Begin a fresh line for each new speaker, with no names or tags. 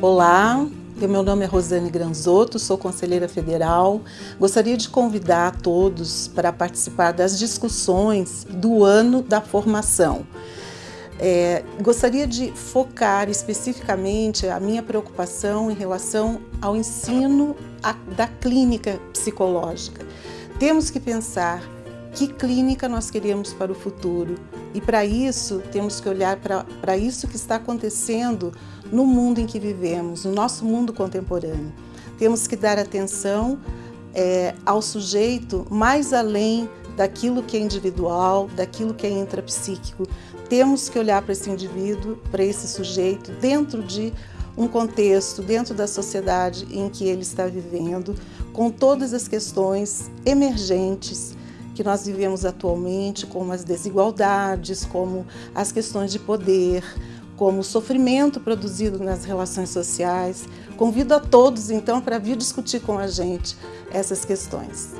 Olá, meu nome é Rosane Granzotto, sou conselheira federal. Gostaria de convidar a todos para participar das discussões do ano da formação. É, gostaria de focar especificamente a minha preocupação em relação ao ensino da clínica psicológica. Temos que pensar que clínica nós queremos para o futuro. E para isso, temos que olhar para isso que está acontecendo no mundo em que vivemos, no nosso mundo contemporâneo. Temos que dar atenção é, ao sujeito mais além daquilo que é individual, daquilo que é intrapsíquico. Temos que olhar para esse indivíduo, para esse sujeito, dentro de um contexto, dentro da sociedade em que ele está vivendo, com todas as questões emergentes que nós vivemos atualmente, como as desigualdades, como as questões de poder, como o sofrimento produzido nas relações sociais. Convido a todos, então, para vir discutir com a gente essas questões.